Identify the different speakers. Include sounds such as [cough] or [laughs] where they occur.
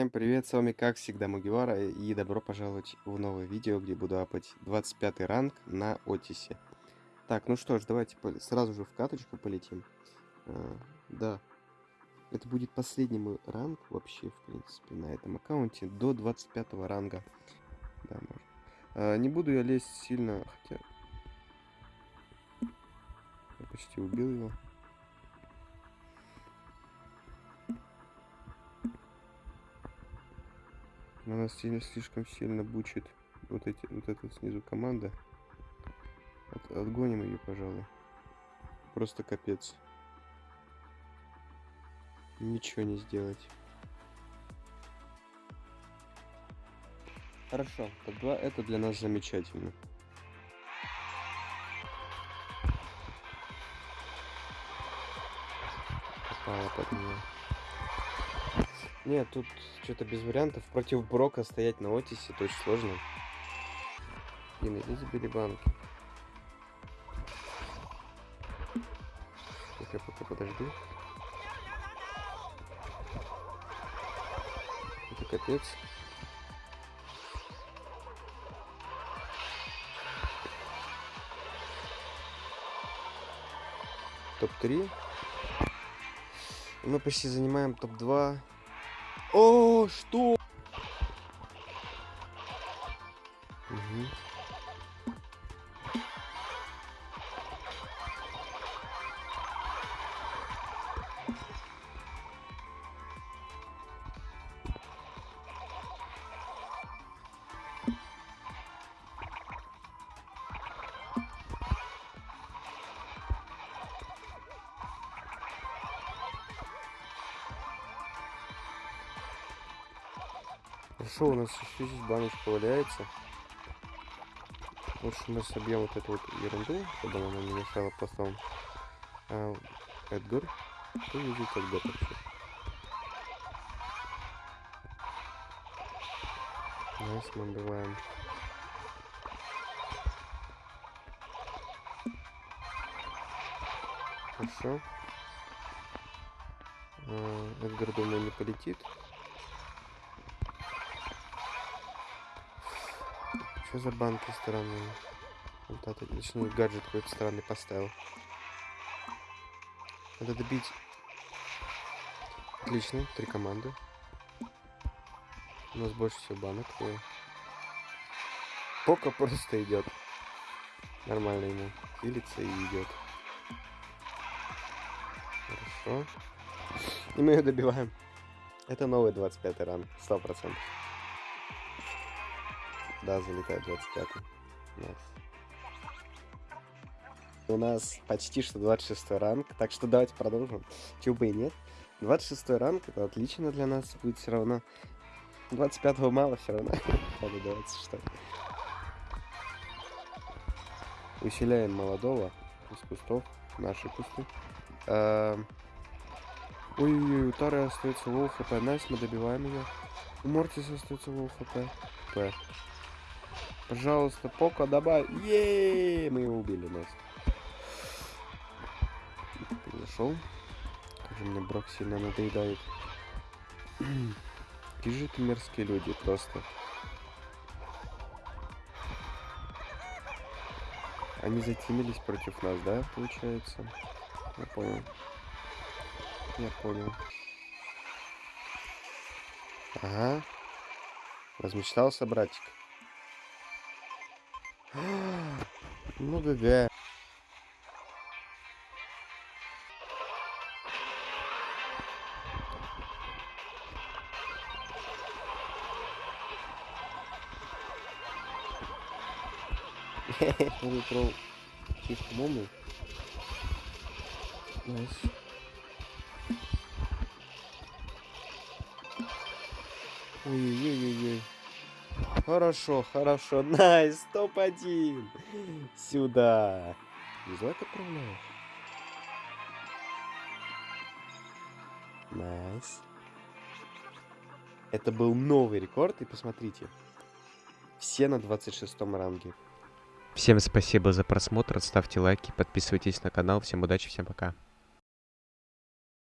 Speaker 1: Всем привет, с вами как всегда Мугивара и добро пожаловать в новое видео, где буду апать 25 ранг на Отисе. Так, ну что ж, давайте сразу же в каточку полетим. А, да, это будет последний мой ранг вообще, в принципе, на этом аккаунте до 25 ранга. Да, можно. А, не буду я лезть сильно, хотя... Я почти убил его. Она сильно, слишком сильно бучит вот эти вот эта снизу команда. От, отгоним ее, пожалуй. Просто капец. Ничего не сделать. Хорошо, топ-2 это для нас замечательно. Попала под меня. Нет, тут что-то без вариантов. Против Брока стоять на Отисе, это очень сложно. Блин, иди забери банки. Я пока подожду. Это капец. Топ-3. Мы почти занимаем топ-2. О, что? Угу. Хорошо, у нас еще здесь баночка валяется. Лучше мы собьем вот эту вот ерунду, чтобы она не мешала потом. А, Эдгар? Что лежит Эдгар вообще? Нас мы убиваем. Хорошо. А, Эдгар, думаю, не полетит. Что за банки странные? Вот это, точнее, гаджет какой-то странный поставил. Надо добить. Отлично, три команды. У нас больше всего банок. И... Пока просто идет. Нормально ему. Хилится и идет. Хорошо. И мы ее добиваем. Это новый 25 ран. Сто процентов. Да, залетает 25 nice. У нас почти что 26 ранг, так что давайте продолжим. Чего бы и нет. 26 ранг, это отлично для нас будет все равно. 25 мало все равно. Надо 26. Усиляем молодого из кустов, наши кусты. Ой-ой-ой, у Тары остается low HP. Nice, мы добиваем ее. У Мортиса остается low HP. П. Пожалуйста, Пока добавь. Еее, мы его убили, nice. Зашел. Как же мне Брок сильно надоедает. [clears throat] Какие же это мерзкие люди, просто. Они затемились против нас, да, получается? Я понял. Я понял. Ага. Размечтался, братик. [gasps] Ну ГГ. Выиграл чисто мому. Nice. Ой-ой-ой-ой. Хорошо, хорошо. [laughs] Nice, топ-1. Сюда. Дизлайк отправляешь? Nice. Это был новый рекорд, и посмотрите. Все на 26 ранге.
Speaker 2: Всем спасибо за просмотр, ставьте лайки, подписывайтесь на канал. Всем удачи, всем пока.